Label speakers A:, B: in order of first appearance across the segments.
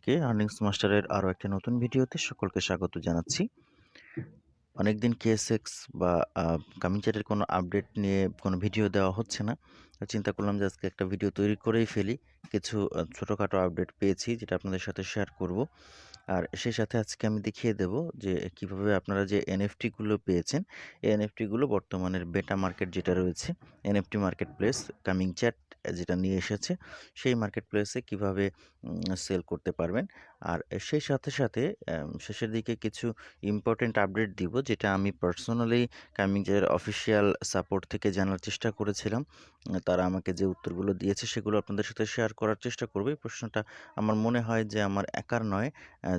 A: আপনাদেরকে আর্নিংস মাস্টারের আরও একটা নতুন ভিডিওতে সকলকে স্বাগত জানাচ্ছি। অনেকদিন কেএসএক্স বা কামিং চ্যাটের কোনো আপডেট নিয়ে কোনো ভিডিও দেওয়া হচ্ছে না। চিন্তা করলাম যে আজকে একটা ভিডিও তৈরি করেই ফেলি। কিছু ছোটোখাটো আপডেট পেয়েছি যেটা আপনাদের সাথে শেয়ার করব। আর সেই সাথে আজকে আমি দেখিয়ে দেব যে কীভাবে আপনারা যে এনএফটিগুলো পেয়েছেন, এই এনএফটিগুলো বর্তমানের বেটা মার্কেট যেটা রয়েছে NFT market place coming chat যেটা নিয়ে এসেছে, সেই মার্কেট প্লেসে কীভাবে সেল করতে পারবেন। আর সেই সাথে সাথে শেষের দিকে কিছু ইম্পর্টেন্ট আপডেট দিব, যেটা আমি পার্সোনালি কামিং চ্যাটের অফিসিয়াল সাপোর্ট থেকে জানার চেষ্টা করেছিলাম। তারা আমাকে যে উত্তরগুলো দিয়েছে সেগুলো আপনাদের সাথে শেয়ার করার চেষ্টা করব। এই প্রশ্নটা আমার মনে হয় যে আমার একার নয়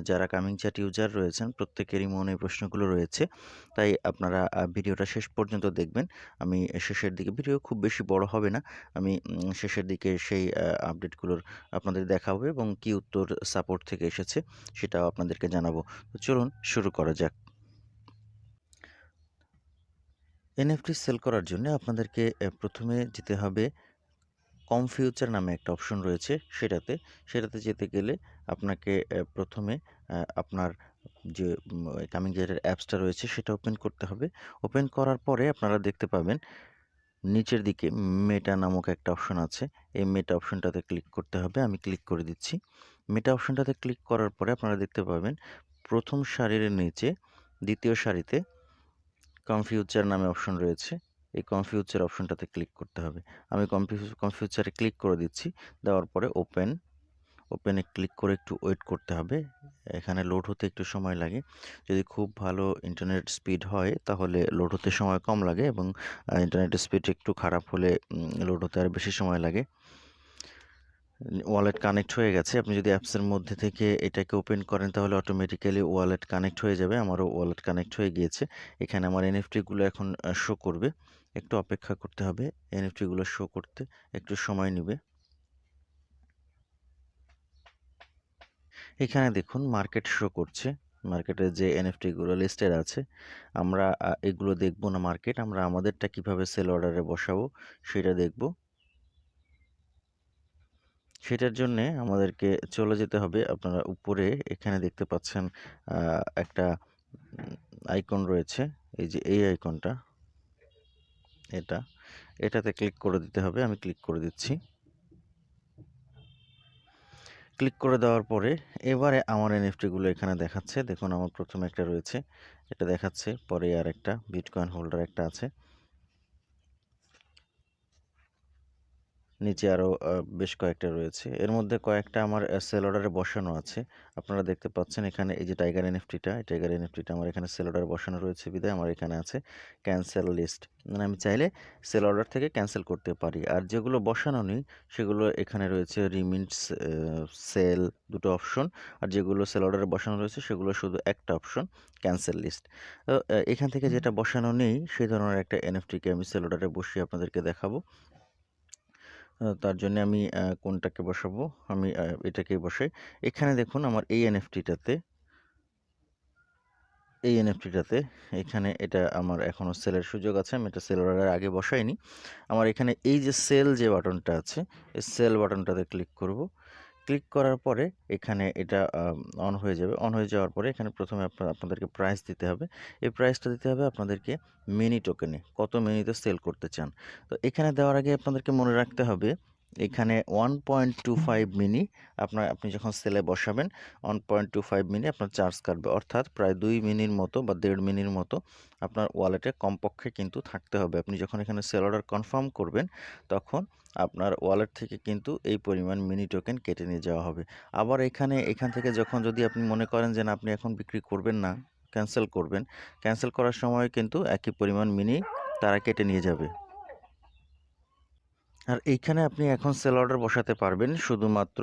A: যারা কামিং চ্যাট ইউজার রয়েছেন প্রত্যেকেরই মনে এই প্রশ্নগুলো রয়েছে। তাই আপনারা ভিডিওটা শেষ পর্যন্ত দেখবেন। আমি শেষের দিকে, ভিডিও খুব বেশি বড় হবে না। আমি শেষের দিকে সেই আপডেটগুলোর আপনাদের দেখাবো এবং কি উত্তর সাপোর্ট থেকে এসেছে সেটাও আপনাদেরকে জানাব। তো চলুন, শুরু করা যাক। এনএফটি সেল করার জন্য আপনাদেরকে প্রথমে যেতে হবে কম ফিউচার নামে একটা অপশন রয়েছে সেটাতে। সেটাতে যেতে গেলে আপনাকে প্রথমে আপনার যে কামিং জেটের অ্যাপসটা রয়েছে সেটা ওপেন করতে হবে। ওপেন করার পরে আপনারা দেখতে পাবেন নিচের দিকে মেটা নামক একটা অপশন আছে। এই মেটা অপশনটাতে ক্লিক করতে হবে। আমি ক্লিক করে দিচ্ছি। মেটা অপশনটাতে ক্লিক করার পরে আপনারা দেখতে পাবেন প্রথম সারির নিচে দ্বিতীয় সারিতে কনফিউচার নামে অপশন রয়েছে। এই কনফিউচার অপশনটাতে ক্লিক করতে হবে। আমি কনফিউচারে ক্লিক করে দিচ্ছি, দেওয়ার পরে ওপেন ওপেনে ক্লিক করে একটু ওয়েট করতে হবে। এখানে লোড হতে একটু সময় লাগে। যদি খুব ভালো ইন্টারনেট স্পিড হয়, তাহলে লোড হতে সময় কম লাগে এবং ইন্টারনেটের স্পিড একটু খারাপ হলে লোড হতে আর বেশি সময় লাগে। ওয়ালেট কানেক্ট হয়ে গেছে। আপনি যদি অ্যাপসের মধ্যে থেকে এটাকে ওপেন করেন, তাহলে অটোমেটিক্যালি ওয়ালেট কানেক্ট হয়ে যাবে। আমারও ওয়ালেট কানেক্ট হয়ে গিয়েছে। এখানে আমার এনএফটিগুলো এখন শো করবে। একটু অপেক্ষা করতে হবে এনএফটিগুলো শো করতে। একটু সময় নেবে। এখানে দেখুন মার্কেট শো করছে। মার্কেটে যে এনএফটিগুলো লিস্টেড আছে, আমরা এগুলো দেখব না মার্কেট আমরা আমাদেরটা কীভাবে সেল অর্ডারে বসাবো, সেটা দেখব। সেটার জন্যে আমাদেরকে চলে যেতে হবে। আপনারা উপরে এখানে দেখতে পাচ্ছেন একটা আইকন রয়েছে। এই যে এই আইকনটা এটা, এটাতে ক্লিক করে দিতে হবে। আমি ক্লিক করে দিচ্ছি। ক্লিক করে দেওয়ার পরে এবারে আমার এনএফটিগুলো এখানে দেখাচ্ছে। দেখুন, আমার প্রথমে একটা রয়েছে, এটা দেখাচ্ছে। পরে আর একটা বিটকয়েন হোল্ডার একটা আছে। নিচে আরও বেশ কয়েকটা রয়েছে। এর মধ্যে কয়েকটা আমার সেল অর্ডারে বসানো আছে। আপনারা দেখতে পাচ্ছেন এখানে এই যে টাইগার এনএফটিটা, এই টাইগার এনএফটিটা আমার এখানে সেল অর্ডারে বসানো রয়েছে বিদায়। আমার এখানে আছে ক্যান্সেল লিস্ট। মানে আমি চাইলে সেল অর্ডার থেকে ক্যান্সেল করতে পারি। আর যেগুলো বসানো নেই, সেগুলো এখানে রয়েছে রিমিটস সেল দুটো অপশন। আর যেগুলো সেল অর্ডারে বসানো রয়েছে, সেগুলো শুধু একটা অপশন, ক্যান্সেল লিস্ট। এখান থেকে যেটা বসানো নেই, সেই ধরনের একটা এনএফটিকে আমি সেল অর্ডারে বসিয়ে আপনাদেরকে দেখাবো। তার জন্য আমি কোনটাকে বসাবো? আমি এটাকে বসাই। এখানে দেখুন আমার এই এনএফটিটাতে এই এনএফটিটাতে এখানে এটা আমার এখনও সেলের সুযোগ আছে। আমি এটা সেল অর্ডারের আগে বসাইনি। আমার এখানে এই যে সেল যে বাটনটা আছে, এই সেল বাটনটাতে ক্লিক করব। ক্লিক করার পরে এখানে এটা অন হয়ে যাবে। অন হয়ে যাওয়ার পরে এখানে প্রথমে আপনার, আপনাদেরকে প্রাইস দিতে হবে। এই প্রাইসটা দিতে হবে আপনাদেরকে মিনি টোকেনে কত মিনিতে সেল করতে চান? তো এখানে দেওয়ার আগে আপনাদেরকে মনে রাখতে হবে এখানে one point two five mini আপনার, আপনি যখন সেলে বসাবেন one point two five mini আপনার চার্জ কাটবে। অর্থাৎ প্রায় দুই মিনির মতো বা দেড় মিনির মতো আপনার ওয়ালেটে কমপক্ষে কিন্তু থাকতে হবে। আপনি যখন এখানে সেল অর্ডার কনফার্ম করবেন, তখন আপনার ওয়ালেট থেকে কিন্তু এই পরিমাণ মিনি টোকেন কেটে নিয়ে যাওয়া হবে। আবার এখানে, এখান থেকে যখন যদি আপনি মনে করেন যে না, আপনি এখন বিক্রি করবেন না ক্যান্সেল করবেন ক্যান্সেল করার সময় কিন্তু একই পরিমাণ মিনি তারা কেটে নিয়ে যাবে। আর এইখানে আপনি এখন সেল অর্ডার বসাতে পারবেন শুধুমাত্র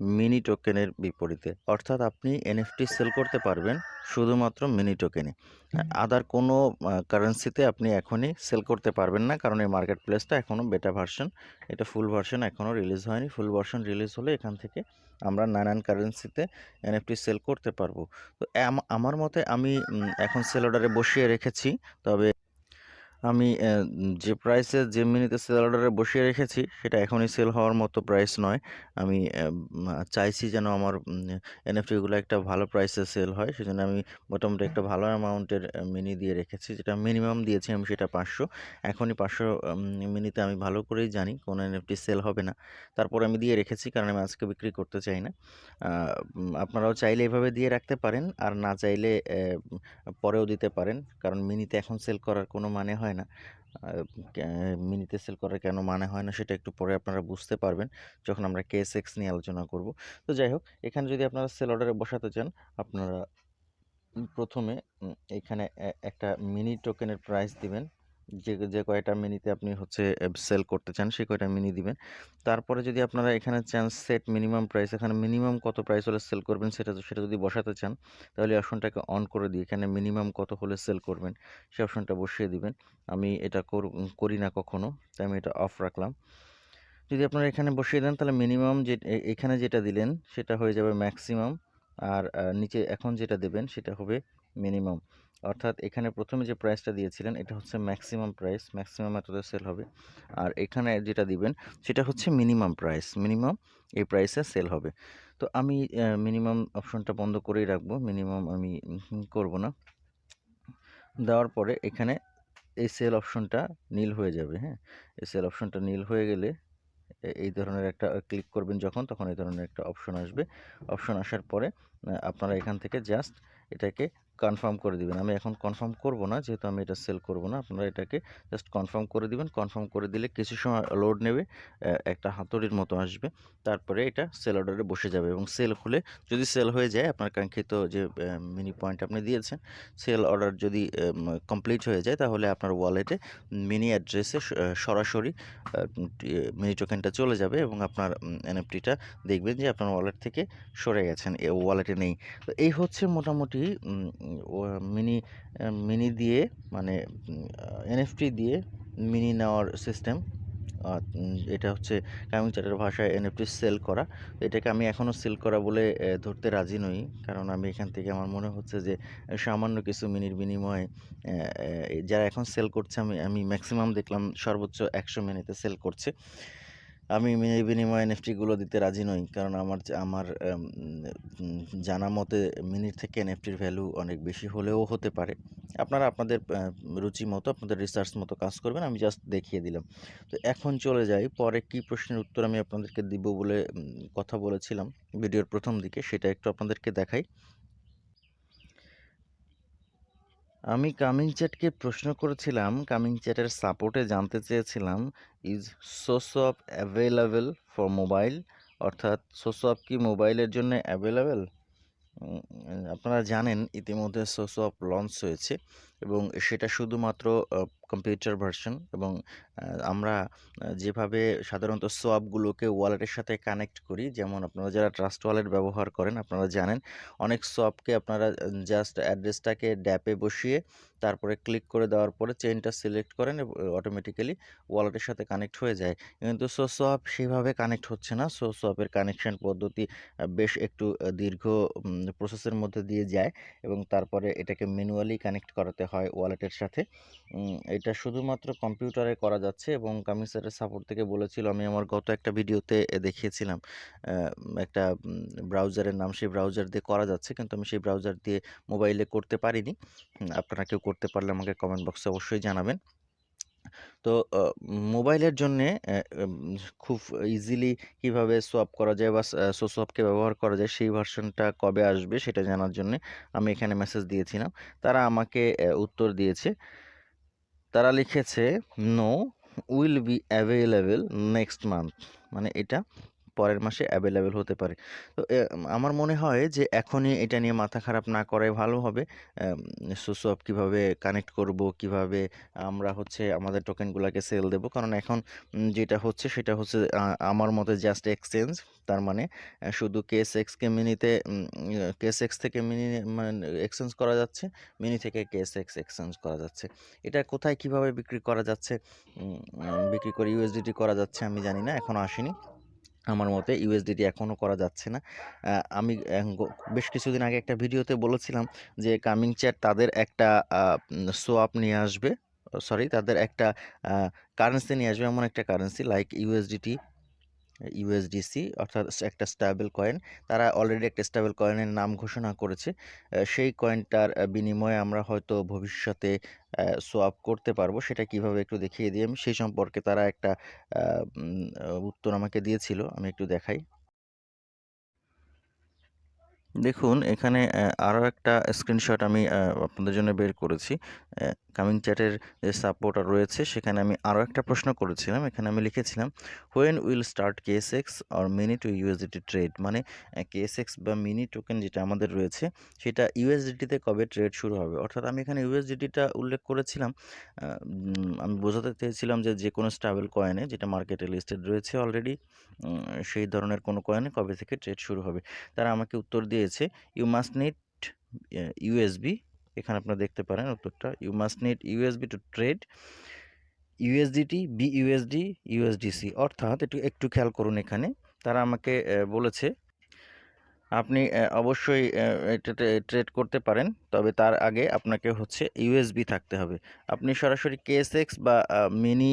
A: মিনি টোকেনের বিপরীতে। অর্থাৎ আপনি এনএফটি সেল করতে পারবেন শুধুমাত্র মিনি টোকেনে। আদার কোনো কারেন্সিতে আপনি এখনই সেল করতে পারবেন না কারণ এই মার্কেট প্লেসটা এখনও বেটা ভার্সন এটা ফুল ভার্সন এখনও রিলিজ হয়নি। ফুল ভার্সন রিলিজ হলে এখান থেকে আমরা নানান কারেন্সিতে এনএফটি সেল করতে পারব। তো আমার মতে আমি এখন সেল অর্ডারে বসিয়ে রেখেছি তবে আমি যে প্রাইসে যে মিনিতে সেল অর্ডারে বসিয়ে রেখেছি, সেটা এখনই সেল হওয়ার মতো প্রাইস নয়। আমি চাইছি যেন আমার এনএফটিগুলো একটা ভালো প্রাইসে সেল হয়। সেজন্য আমি মোটামুটি একটা ভালো অ্যামাউন্টের মিনি দিয়ে রেখেছি। যেটা মিনিমাম দিয়েছি আমি সেটা ৫০০ এখনই পাঁচশো মিনিতে আমি ভালো করেই জানি, কোন এনএফটি সেল হবে না। তারপরে আমি দিয়ে রেখেছি, কারণ আমি আজকে বিক্রি করতে চাই না। আপনারাও চাইলে এভাবে দিয়ে রাখতে পারেন। আর না চাইলে পরেও দিতে পারেন। কারণ মিনিতে এখন সেল করার কোনো মানে হয়। আ না মিনিতে সেল করার কেন মানে হয় না সেটা একটু পরে আপনারা বুঝতে পারবেন। যখন আমরা কেস এক্স নিয়ে আলোচনা করব। তো যাই হোক, এখানে যদি আপনারা সেল অর্ডারে বসাতে চান, আপনারা উম ১ম এ উম এখানে একটা মিনি টোকেনের প্রাইস দিবেন। যে, যে কয়টা মিনিতে আপনি হচ্ছে সেল করতে চান সেই কয়টা মিনি দিবেন। তারপরে যদি আপনারা এখানে চান সেট মিনিমাম প্রাইস এখানে মিনিমাম কত প্রাইস হলে সেল করবেন সেটা সেটা যদি বসাতে চান তাহলে অপশনটাকে অন করে দিয়ে এখানে মিনিমাম কত হলে সেল করবেন সেই অপশনটা বসিয়ে দিবেন। আমি এটা করি না কখনো। তাই আমি এটা অফ রাখলাম। যদি আপনারা এখানে বসিয়ে দেন তাহলে মিনিমাম যে এখানে যেটা দিলেন সেটা হয়ে যাবে ম্যাক্সিমাম আর নিচে এখন যেটা দেবেন সেটা হবে মিনিমাম। অর্থাৎ এখানে প্রথমে যে প্রাইসটা দিয়েছিলেন এটা হচ্ছে ম্যাক্সিমাম প্রাইস। ম্যাক্সিমাম এতটা সেল হবে। আর এখানে যেটা দিবেন সেটা হচ্ছে মিনিমাম প্রাইস। মিনিমাম এই প্রাইসে সেল হবে। তো আমি মিনিমাম অপশনটা বন্ধ করেই রাখব। মিনিমাম আমি করব না। দেওয়ার পরে এখানে এই সেল অপশনটা নীল হয়ে যাবে, হ্যাঁ? এই সেল অপশনটা নীল হয়ে গেলে এই ধরনের একটা ক্লিক করবেন যখন তখন এই ধরনের একটা অপশন আসবে। অপশন আসার পরে আপনারা এখান থেকে জাস্ট এটাকে কনফার্ম করে দিবেন। আমি এখন কনফার্ম করব না যেহেতু আমি এটা সেল করব না। আপনারা এটাকে জাস্ট কনফার্ম করে দিবেন। কনফার্ম করে দিলে কিছু সময় লোড নেবে। একটা হাতুড়ির মতো আসবে। তারপরে এটা সেল অর্ডারে বসে যাবে এবং সেল হলে যদি সেল হয়ে যায় আপনার কাঙ্ক্ষিত যে মিনি পয়েন্ট আপনি দিয়েছেন, সেল অর্ডার যদি কমপ্লিট হয়ে যায় তাহলে আপনার ওয়ালেটে মিনি অ্যাড্রেসে সরাসরি মিনি টোকেনটা চলে যাবে এবং আপনার এনএফটিটা দেখবেন যে আপনার ওয়ালেট থেকে সরে গেছেন। ওয়ালেটে নেই। তো এই হচ্ছে মোটামুটি ও মিনি মিনি দিয়ে মানে এনএফটি দিয়ে মিনি নেওয়ার সিস্টেম। এটা হচ্ছে কামিং চ্যাটের ভাষায় এনএফটি সেল করা। এটাকে আমি এখনও সেল করা বলে ধরতে রাজি নই। কারণ আমি এখান থেকে আমার মনে হচ্ছে যে, সামান্য কিছু মিনির বিনিময়ে যারা এখন সেল করছে, আমি আমি ম্যাক্সিমাম দেখলাম সর্বোচ্চ ১০০ মিনিতে সেল করছে। আমি বিনিময়ে এনএফটি গুলো দিতে রাজি নই। কারণ আমার আমার জানা মতে মিনির থেকে এনএফটির ভ্যালু অনেক বেশি হলেও হতে পারে। আপনারা আপনাদের রুচি মতো, আপনাদের রিসার্চ মতো কাজ করবেন। আমি জাস্ট দেখিয়ে দিলাম। তো এখন চলে যাই, পরে কি প্রশ্নের উত্তর আমি আপনাদেরকে দিব বলে কথা বলেছিলাম ভিডিওর প্রথম দিকে, সেটা একটু আপনাদেরকে দেখাই। আমি কামিং চ্যাটকে প্রশ্ন করেছিলাম, কামিং চ্যাটের সাপোর্টে জানতে চেয়েছিলাম, is source of available for mobile? অর্থাৎ সোসোয়াপ কি মোবাইলের জন্য অ্যাভেলেবেল আপনারা জানেন ইতিমধ্যে সোসোয়াপ লঞ্চ হয়েছে। এবং সেটা শুধুমাত্র কম্পিউটার ভার্সন এবং আমরা যেভাবে সাধারণত সোয়াপগুলোকে ওয়ালেটের সাথে কানেক্ট করি, যেমন আপনারা যারা ট্রাস্ট ওয়ালেট ব্যবহার করেন আপনারা জানেন অনেক সোয়াপকে আপনারা জাস্ট অ্যাড্রেসটাকে ড্যাপে বসিয়ে তারপরে ক্লিক করে দেওয়ার পরে চেইনটা সিলেক্ট করেন অটোমেটিক্যালি ওয়ালেটের সাথে কানেক্ট হয়ে যায়। কিন্তু সোসোয়াপ সেভাবে কানেক্ট হচ্ছে না। সোসোয়াপের কানেকশন পদ্ধতি বেশ একটু দীর্ঘ প্রসেসের মধ্যে দিয়ে যায় এবং তারপরে এটাকে ম্যানুয়ালি কানেক্ট করাতে হয় ওয়ালেটের সাথে। এটা শুধুমাত্র কম্পিউটারে করা যাচ্ছে এবং কামিং চ্যাটের সাপোর্ট থেকে বলেছিল, আমি আমার গত একটা ভিডিওতে দেখিয়েছিলাম। একটা ব্রাউজারের নাম সেই ব্রাউজার দিয়ে করা যাচ্ছে। কিন্তু আমি সেই ব্রাউজার দিয়ে মোবাইলে করতে পারিনি। আপনারা কেউ করতে পারলে আমাকে কমেন্ট বক্সে অবশ্যই জানাবেন। তো মোবাইলের জন্যে খুব ইজিলি কীভাবে সোয়াপ করা যায় বা সোসোয়াপকে ব্যবহার করা যায় সেই ভার্সনটা কবে আসবে সেটা জানার জন্যে আমি এখানে মেসেজ দিয়েছিলাম। তারা আমাকে উত্তর দিয়েছে। তারা লিখেছে, "no will be available next month" মানে এটা পরের মাসে অ্যাভেলেবেল হতে পারে। তো আমার মনে হয় যে এখনই এটা নিয়ে মাথা খারাপ না করাই ভালো হবে। সোসোয়াপ কীভাবে কানেক্ট করব, কীভাবে আমরা হচ্ছে আমাদের টোকেনগুলাকে সেল দেব। কারণ এখন যেটা হচ্ছে সেটা হচ্ছে আমার মতে জাস্ট এক্সচেঞ্জ। তার মানে শুধু কেএসএক্সকে মিনিতে কেস এক্স থেকে মিনি মানে এক্সচেঞ্জ করা যাচ্ছে, মিনি থেকে কেস এক্স এক্সচেঞ্জ করা যাচ্ছে। এটা কোথায় কীভাবে বিক্রি করা যাচ্ছে, বিক্রি করে ইউএসডিটি করা যাচ্ছে আমি জানি না। এখনও আসেনি। আমার মতে ইউএসডিটি এখনও করা যাচ্ছে না। আমি বেশ কিছুদিন আগে একটা ভিডিওতে বলেছিলাম যে কামিং চ্যাট তাদের একটা সোয়াপ নিয়ে আসবে। সরি তাদের একটা কারেন্সি নিয়ে আসবে, এমন একটা কারেন্সি লাইক ইউএসডিটি ইউএসডিসি অর্থাৎ একটা স্টেবল কয়েন তারা অলরেডি একটা স্টেবল কয়েনের নাম ঘোষণা করেছে। সেই কয়েনটার বিনিময়ে আমরা হয়তো ভবিষ্যতে সোয়াপ করতে পারব। সেটা কীভাবে একটু দেখিয়ে দিই আমি। সেই সম্পর্কে তারা একটা উত্তর আমাকে দিয়েছিল। আমি একটু দেখাই। দেখুন, এখানে আরও একটা স্ক্রিনশট আমি আপনাদের জন্য বের করেছি। কামিং চ্যাটের যে সাপোর্টার রয়েছে, সেখানে আমি আরও একটা প্রশ্ন করেছিলাম। এখানে আমি লিখেছিলাম when will start KSX or mini to USDT trade মানে কেএস এক্স বা মিনি টোকেন যেটা আমাদের রয়েছে, সেটা ইউএসডিটিতে কবে ট্রেড শুরু হবে? অর্থাৎ আমি এখানে ইউএসডিটিটা উল্লেখ করেছিলাম আমি বোঝাতে চেয়েছিলাম যে যে কোনো স্টাবেল কয়েনে যেটা মার্কেটে লিস্টেড রয়েছে অলরেডি সেই ধরনের কোনো কয়েনে কবে থেকে ট্রেড শুরু হবে? তারা আমাকে উত্তর দিয়েছে ইউ মাস্ট নিড ইউএসবি এখানে আপনারা দেখতে পারেন উত্তরটা you must need USB to trade USDT B USD USDC অর্থাৎ একটু একটু খেয়াল করুন এখানে। তারা আমাকে বলেছে, আপনি অবশ্যই এটাতে ট্রেড করতে পারেন, তবে তার আগে আপনাকে হচ্ছে ইউএসবি থাকতে হবে। আপনি সরাসরি কেএসএক্স বা মিনি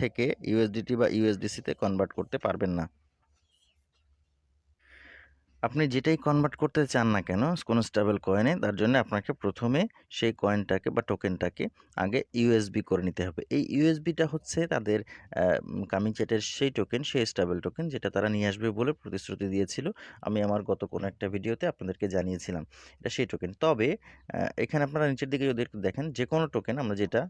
A: থেকে ইউএসডিটি বা ইউএসডিসিতে কনভার্ট করতে পারবেন না। আপনি যেটাই কনভার্ট করতে চান না কেন, কোনো স্টেবল কয়েনে তার জন্য আপনাকে প্রথমে সেই কয়েনটাকে বা টোকেনটাকে আগে ইউএসবি করে নিতে হবে। এই ইউএসবিটা হচ্ছে তাদের কামিং চ্যাটের সেই টোকেন সেই স্টেবল টোকেন যেটা তারা নিয়ে আসবে বলে প্রতিশ্রুতি দিয়েছিল। আমি আমার গত কোনো একটা ভিডিওতে আপনাদেরকে জানিয়েছিলাম এটা সেই টোকেন তবে এখানে আপনারা নিচের দিকে যদি একটু দেখেন যে কোনো টোকেন আমরা যেটা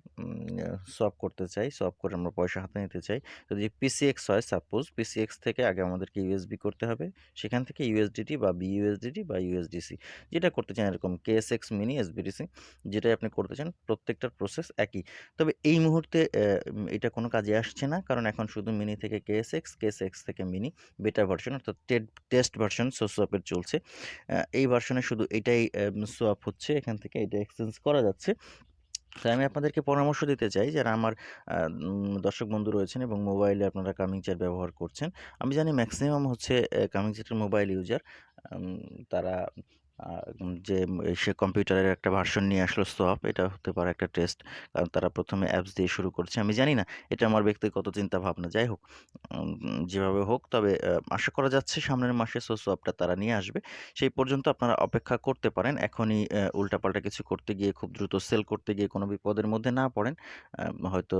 A: সপ করতে চাই সপ করে আমরা পয়সা হাতে নিতে চাই, যদি পিসিএক্স হয় সাপোজ পিসিএক্স থেকে আগে আমাদেরকে ইউএসবি করতে হবে, সেখান থেকে ইউএসডি ইউএসডিটি বা বিইউএসডিটি বা ইউএসডিসি যেটা করতে চান এরকম কেএসএক্স মিনি এসবিডিসি যেটাই আপনি করতে চান প্রত্যেকটার প্রসেস একই। তবে এই মুহূর্তে এটা কোনো কাজে আসছে না, কারণ এখন শুধু মিনি থেকে কেএসএক্স কেএসএক্স থেকে মিনি বেটার ভার্সন অর্থাৎ টেস্ট ভার্সন সোসোয়াপের চলছে। এই ভার্সনে শুধু এটাই সোয়াপ হচ্ছে, এখান থেকে এটা এক্সচেঞ্জ করা যাচ্ছে। তাই আমি আপনাদেরকে পরামর্শ দিতে চাই যারা আমার দর্শক বন্ধু রয়েছেন এবং মোবাইলে আপনারা কামিং চ্যাট ব্যবহার করছেন। আমি জানি ম্যাক্সিমাম হচ্ছে কামিং চেয়ারের মোবাইল ইউজার তারা যে সে কম্পিউটারের একটা ভার্সন নিয়ে আসলো সোয়াপ এটা হতে পারে একটা টেস্ট কারণ তারা প্রথমে অ্যাপস দিয়ে শুরু করছে। আমি জানি না, এটা আমার ব্যক্তিগত চিন্তা ভাবনা যাই হোক যেভাবে হোক, তবে আশা করা যাচ্ছে সামনের মাসে সো সোয়াপটা তারা নিয়ে আসবে। সেই পর্যন্ত আপনারা অপেক্ষা করতে পারেন। এখনই উল্টাপাল্টা কিছু করতে গিয়ে খুব দ্রুত সেল করতে গিয়ে কোনো বিপদের মধ্যে না পড়েন। হয়তো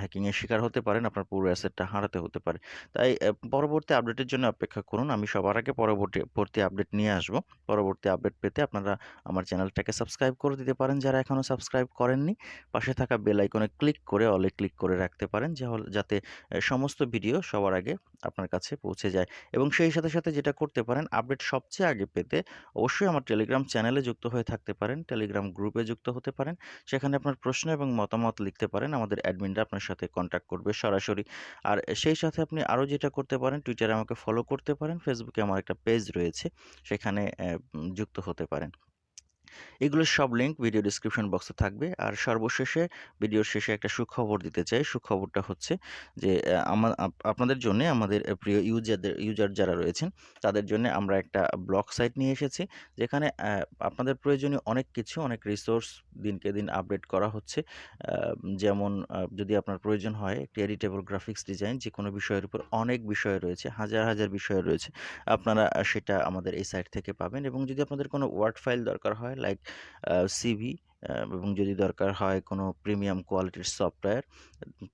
A: হ্যাকিংয়ের শিকার হতে পারেন, আপনার পুরো অ্যাসেটটা হারাতে হতে পারে। তাই পরবর্তী আপডেটের জন্য অপেক্ষা করুন। আমি সবার আগে পরবর্তী আপডেট নিয়ে আসব। পরবর্তী আপডেট পেতে আপনারা আমার চ্যানেলটাকে সাবস্ক্রাইব করে দিতে পারেন। যারা এখনও সাবস্ক্রাইব করেননি, পাশে থাকা বেল আইকনে ক্লিক করে অলে ক্লিক করে রাখতে পারেন যাতে সমস্ত ভিডিও সবার আগে আপনার কাছে পৌঁছে যায়। এবং সেই সাথে সাথে যেটা করতে পারেন আপডেট সবচেয়ে আগে পেতে অবশ্যই আমার টেলিগ্রাম চ্যানেলে যুক্ত হয়ে থাকতে পারেন। টেলিগ্রাম গ্রুপে যুক্ত হতে পারেন। সেখানে আপনার প্রশ্ন এবং মতামত লিখতে পারেন। আমাদের অ্যাডমিনরা আপনার সাথে কন্ট্যাক্ট করবে সরাসরি। আর সেই সাথে আপনি আরও যেটা করতে পারেন টুইটারে আমাকে ফলো করতে পারেন। ফেসবুকে আমার একটা পেজ রয়েছে। সেখানে যুক্ত হতে পারেন। এগুলোর সব লিঙ্ক ভিডিও ডিসক্রিপশন বক্সে থাকবে। আর সর্বশেষে ভিডিওর শেষে একটা সুখবর দিতে চাই। সুখবরটা হচ্ছে যে আমার আপনাদের জন্য আমাদের প্রিয় ইউজারদের ইউজার যারা রয়েছেন, তাদের জন্য আমরা একটা ব্লগ সাইট নিয়ে এসেছি, যেখানে আপনাদের প্রয়োজনীয় অনেক কিছু, অনেক রিসোর্স দিনকে দিন আপডেট করা হচ্ছে। যেমন যদি আপনার প্রয়োজন হয় একটি এডিটেবল গ্রাফিক্স ডিজাইন যে কোনো বিষয়ের উপর অনেক বিষয় রয়েছে, হাজার হাজার বিষয় রয়েছে, আপনারা সেটা আমাদের এই সাইট থেকে পাবেন। এবং যদি আপনাদের কোনো ওয়ার্ড ফাইল দরকার হয় লাইক সিভি এবং যদি দরকার হয় কোনো প্রিমিয়াম কোয়ালিটির সফটওয়্যার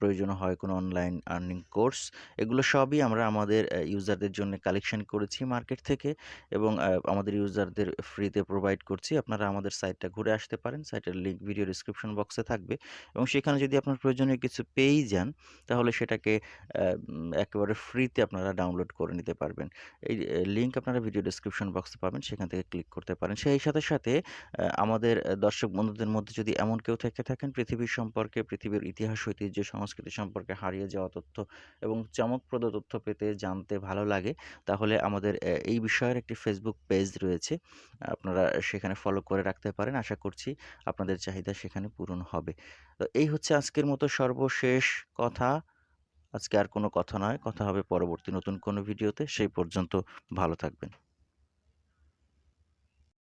A: প্রয়োজন হয় কোনো অনলাইন আর্নিং কোর্স এগুলো সবই আমরা আমাদের ইউজারদের জন্য কালেকশন করেছি মার্কেট থেকে এবং আমাদের ইউজারদের ফ্রিতে প্রোভাইড করছি। আপনারা আমাদের সাইটটা ঘুরে আসতে পারেন। সাইটের লিঙ্ক ভিডিও ডিসক্রিপশন বক্সে থাকবে এবং সেখানে যদি আপনার প্রয়োজনীয় কিছু পেয়েই যান, তাহলে সেটাকে একেবারে ফ্রিতে আপনারা ডাউনলোড করে নিতে পারবেন। এই লিঙ্ক আপনারা ভিডিও ডিসক্রিপশন বক্সে পাবেন। সেখান থেকে ক্লিক করতে পারেন। সেই সাথে সাথে আমাদের দর্শক বন্ধুদের মধ্যে যদি এমন কেউ থেকে থাকেন, পৃথিবীর সম্পর্কে, পৃথিবীর ইতিহাস, ঐতিহ্য, সংস্কৃতি সম্পর্কে হারিয়ে যাওয়া তথ্য এবং চমকপ্রদ তথ্য পেতে জানতে ভালো লাগে, তাহলে আমাদের এই বিষয়ের একটি ফেসবুক পেজ রয়েছে। আপনারা সেখানে ফলো করে রাখতে পারেন। আশা করছি আপনাদের চাহিদা সেখানে পূরণ হবে। তো এই হচ্ছে আজকের মতো সর্বশেষ কথা। আজকে আর কোনো কথা নয়। কথা হবে পরবর্তী নতুন কোনো ভিডিওতে। সেই পর্যন্ত ভালো থাকবেন।